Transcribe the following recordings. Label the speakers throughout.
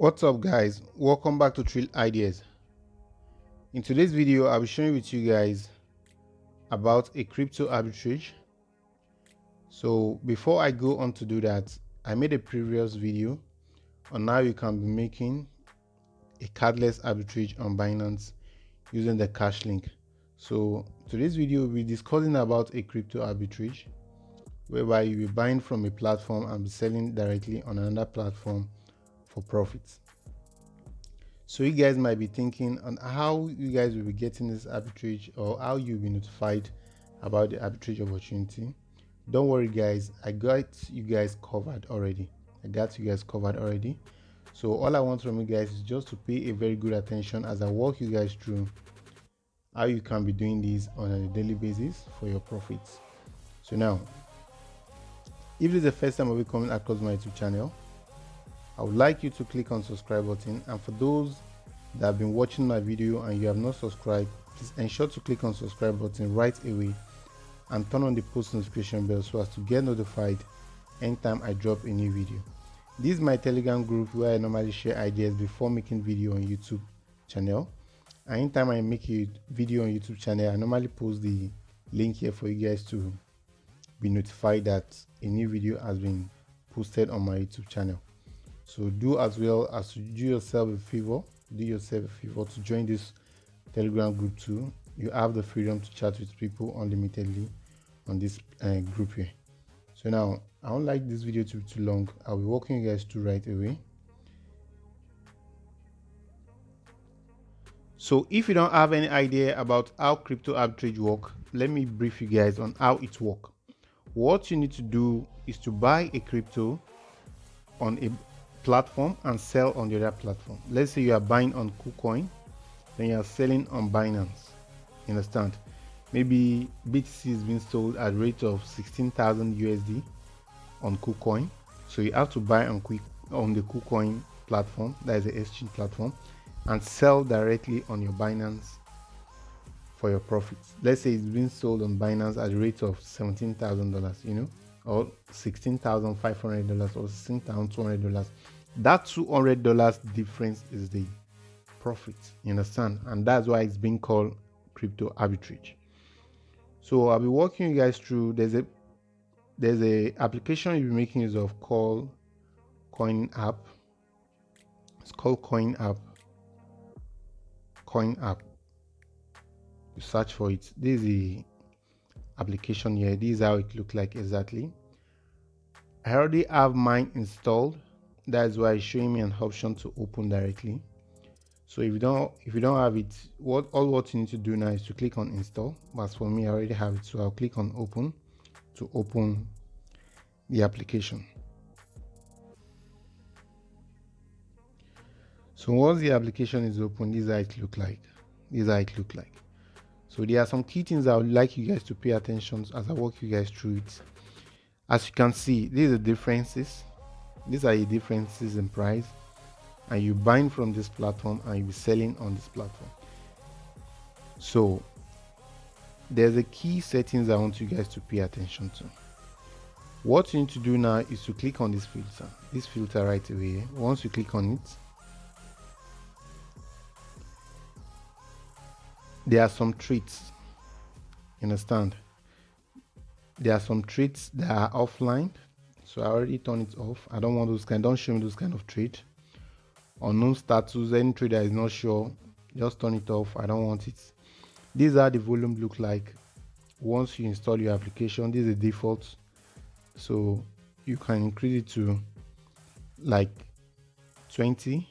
Speaker 1: What's up guys, welcome back to Trill Ideas. In today's video, I'll be sharing with you guys about a crypto arbitrage. So before I go on to do that, I made a previous video on how you can be making a cardless arbitrage on Binance using the cash link. So today's video, we'll be discussing about a crypto arbitrage whereby you'll be buying from a platform and be selling directly on another platform for profits. So you guys might be thinking on how you guys will be getting this arbitrage or how you'll be notified about the arbitrage opportunity. Don't worry guys, I got you guys covered already. I got you guys covered already. So all I want from you guys is just to pay a very good attention as I walk you guys through how you can be doing this on a daily basis for your profits. So now, if this is the first time I'll be coming across my YouTube channel, I would like you to click on subscribe button and for those that have been watching my video and you have not subscribed, please ensure to click on subscribe button right away and turn on the post notification bell so as to get notified anytime I drop a new video. This is my telegram group where I normally share ideas before making video on YouTube channel. And anytime I make a video on YouTube channel, I normally post the link here for you guys to be notified that a new video has been posted on my YouTube channel. So do as well as to do yourself a favor, do yourself a favor to join this Telegram group too. You have the freedom to chat with people unlimitedly on this uh, group here. So now, I don't like this video to be too long. I'll be walking you guys through right away. So if you don't have any idea about how crypto arbitrage work, let me brief you guys on how it work. What you need to do is to buy a crypto on a platform and sell on the other platform. Let's say you are buying on KuCoin, then you are selling on Binance. You understand? Maybe BTC is being sold at rate of 16,000 USD on KuCoin. So you have to buy on quick on the KuCoin platform, that is the exchange platform, and sell directly on your Binance for your profits. Let's say it's being sold on Binance at a rate of $17,000, you know, or $16,500 or $16,200 that $200 difference is the profit you understand? And that's why it's being called crypto arbitrage. So i'll be walking you guys through there's a there's a application you'll be making use of called coin app. It's called coin app. Coin app. You search for it. This is the application here. This is how it looks like exactly i already have mine installed. That's why it's showing me an option to open directly. So if you don't if you don't have it what all what you need to do now is to click on install. But for me i already have it so i'll click on open to open the application. So once the application is open this is how it look like. This is how it look like. So there are some key things i would like you guys to pay attention as i walk you guys through it as you can see these are differences. These are the differences in price. And you buying from this platform and you be selling on this platform. So there's a key settings i want you guys to pay attention to. What you need to do now is to click on this filter. This filter right away once you click on it there are some treats. Understand there are some treats that are offline so I already turn it off. I don't want those kind don't show me those kind of trade unknown status any trade that is not sure just turn it off. I don't want it. These are the volume look like. Once you install your application this is the default. So you can increase it to like 20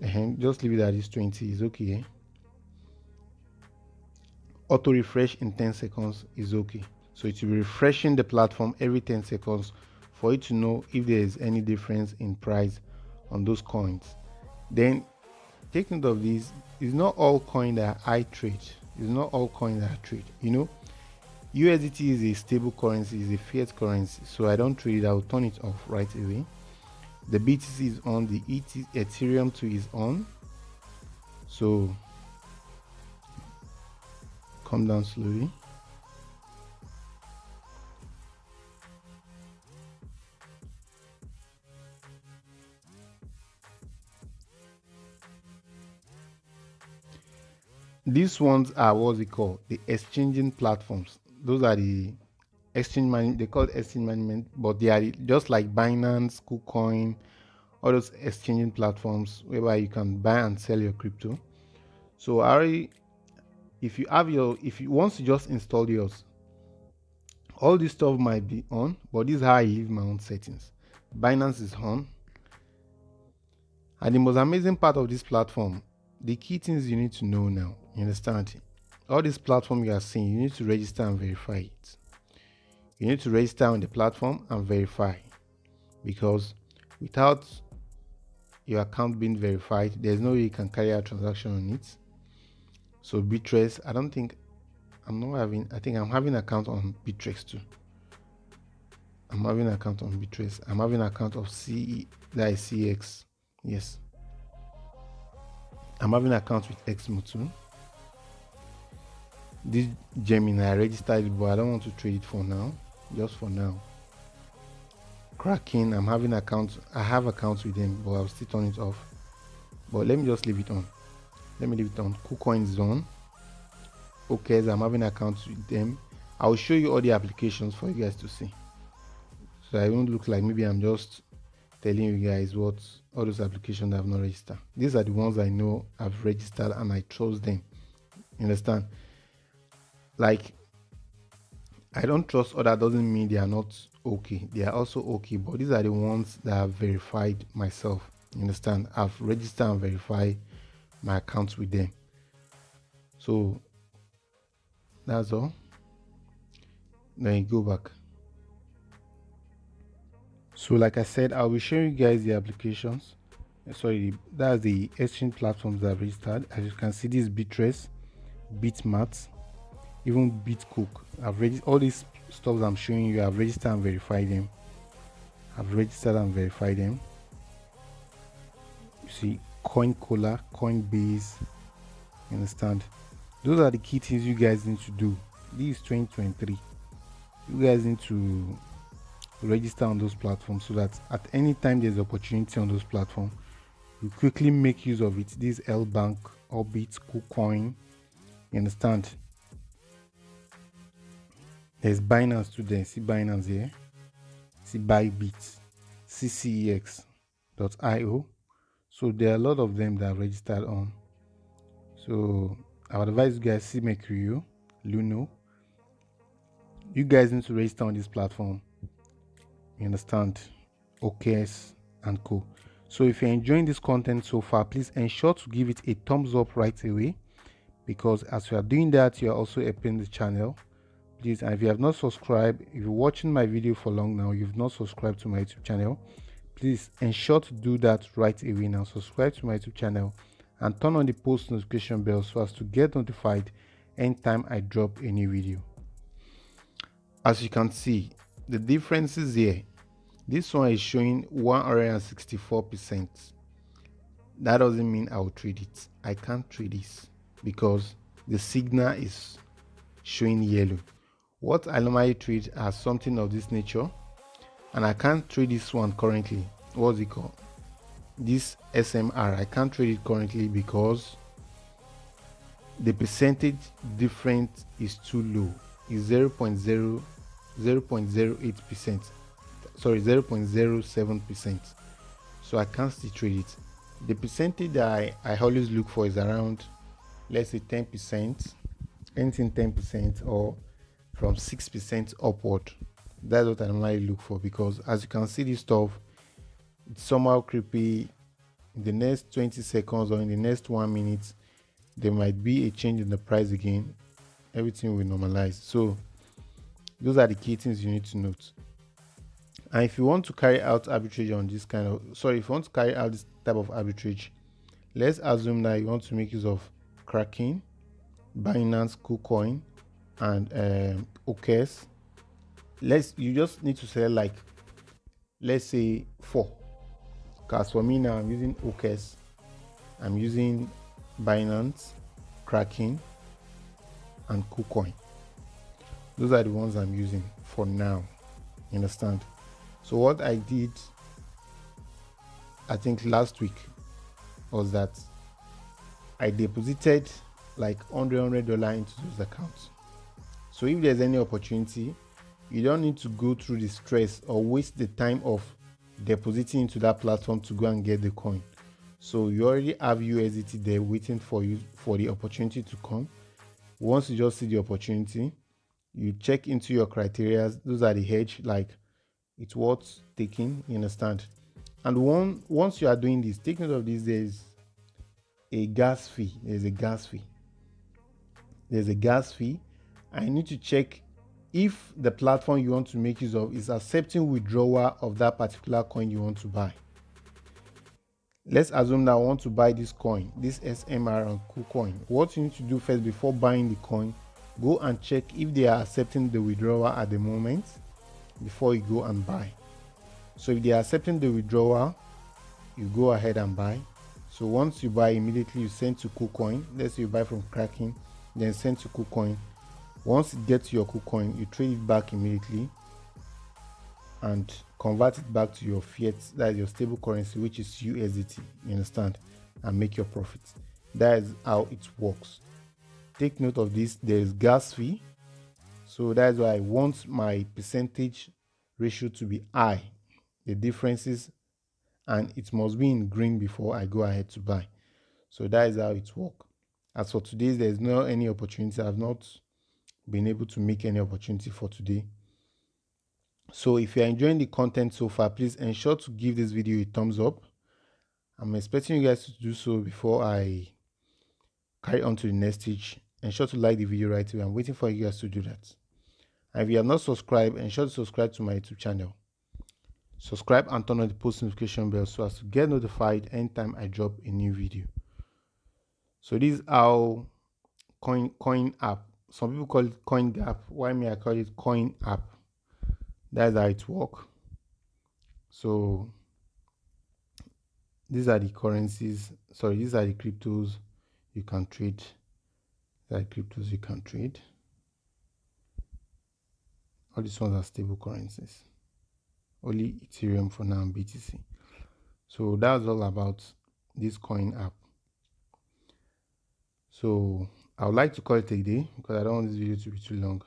Speaker 1: and just leave it at this 20 is okay auto refresh in 10 seconds is okay. So it will be refreshing the platform every 10 seconds for you to know if there is any difference in price on those coins. Then take note of this it's not all coin that i trade. It's not all coins that i trade you know? Usdt is a stable currency is a fiat currency so i don't trade it. I'll turn it off right away. The btc is on the ET, ethereum 2 is on. So come down slowly. These ones are what's it called? The exchanging platforms. Those are the exchange money they call exchange management but they are just like binance kucoin all those exchanging platforms whereby you can buy and sell your crypto. So i already if you have your if you once you just install yours all this stuff might be on but this is how i leave my own settings. Binance is on. And the most amazing part of this platform the key things you need to know now you understand? All this platform you are seeing you need to register and verify it. You need to register on the platform and verify. Because without your account being verified there's no way you can carry out transaction on it so bittrex i don't think i'm not having i think i'm having account on bittrex too i'm having an account on bittrex i'm having account of ce that is cx yes i'm having account with EXMO too this gemini i registered but i don't want to trade it for now just for now Kraken, I'm having accounts. I have accounts with them, but I'll still turn it off. But let me just leave it on. Let me leave it on. KuCoin Zone. Okay, so I'm having accounts with them. I'll show you all the applications for you guys to see. So I won't look like maybe I'm just telling you guys what all those applications I've not registered. These are the ones I know I've registered and I chose them. Understand? Like I don't trust other doesn't mean they are not okay. They are also okay, but these are the ones that I've verified myself. You understand? I've registered and verified my accounts with them. So that's all. Then you go back. So like I said, I'll be showing you guys the applications. Eh, sorry, that's the exchange platforms that I've registered. As you can see, this Bittrex, Bitmart, even bitcook i've read all these stuff i'm showing you i've registered and verified them i've registered and verified them you see coincola coinbase you understand those are the key things you guys need to do this is 2023 you guys need to register on those platforms so that at any time there's opportunity on those platforms you quickly make use of it this LBank orbit kucoin you understand there's Binance there. See Binance here. See Bybit, CCEX.io. So there are a lot of them that are registered on. So I would advise you guys see Mercurio, Luno. You guys need to register on this platform. You understand? OKX and co. So if you're enjoying this content so far, please ensure to give it a thumbs up right away because as you are doing that, you are also helping the channel please and if you have not subscribed if you're watching my video for long now you've not subscribed to my youtube channel please ensure to do that right away now. Subscribe to my youtube channel and turn on the post notification bell so as to get notified anytime i drop a new video. As you can see the differences here. This one is showing 164 percent. That doesn't mean i'll trade it. I can't trade this because the signal is showing yellow. What I normally trade as something of this nature and I can't trade this one currently. What's it called? This SMR I can't trade it currently because the percentage difference is too low. Is 0 0.0 0.08 percent. Sorry 0.07 percent. So I can't still trade it. The percentage that I, I always look for is around let's say 10 percent. Anything 10 percent or from 6% upward. That's what I normally look for because as you can see this stuff, it's somehow creepy. In the next 20 seconds or in the next one minute, there might be a change in the price again. Everything will normalize. So those are the key things you need to note. And if you want to carry out arbitrage on this kind of, sorry, if you want to carry out this type of arbitrage, let's assume that you want to make use of Kraken, Binance, KuCoin, and um, OKX. Let's you just need to select like let's say four. Because for me now I'm using OKX, I'm using Binance, Kraken, and KuCoin. Those are the ones I'm using for now. You understand? So what I did, I think last week, was that I deposited like 100 100 dollar into those accounts so if there's any opportunity you don't need to go through the stress or waste the time of depositing into that platform to go and get the coin. So you already have usdt there waiting for you for the opportunity to come. Once you just see the opportunity you check into your criteria. Those are the hedge like it's worth taking you understand? And one once you are doing this take note of this there's a gas fee. There's a gas fee. There's a gas fee. I need to check if the platform you want to make use of is accepting withdrawal of that particular coin you want to buy. Let's assume that i want to buy this coin this smr and KuCoin what you need to do first before buying the coin go and check if they are accepting the withdrawal at the moment before you go and buy. So if they are accepting the withdrawal you go ahead and buy. So once you buy immediately you send to KuCoin let's say you buy from Kraken then send to KuCoin once it gets your KuCoin you trade it back immediately and convert it back to your fiat that is your stable currency which is USDT you understand and make your profits that is how it works. Take note of this there is gas fee. So that's why i want my percentage ratio to be high. The differences and it must be in green before i go ahead to buy. So that is how it works as for today there's no any opportunity. I've not been able to make any opportunity for today. So if you're enjoying the content so far please ensure to give this video a thumbs up. I'm expecting you guys to do so before i carry on to the next stage. Ensure to like the video right away. I'm waiting for you guys to do that. And if you have not subscribed ensure to subscribe to my youtube channel. Subscribe and turn on the post notification bell so as to get notified anytime i drop a new video. So this is how coin coin app some people call it coin gap why me i call it coin app that's how it works so these are the currencies sorry these are the cryptos you can trade that cryptos you can trade. All these ones are stable currencies. Only Ethereum for now and BTC. So that's all about this coin app. So I would like to call it a day because I don't want this video to be too long.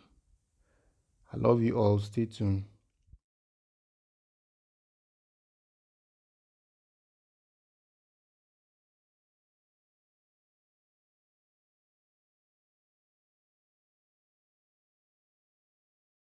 Speaker 1: I love you all. Stay tuned.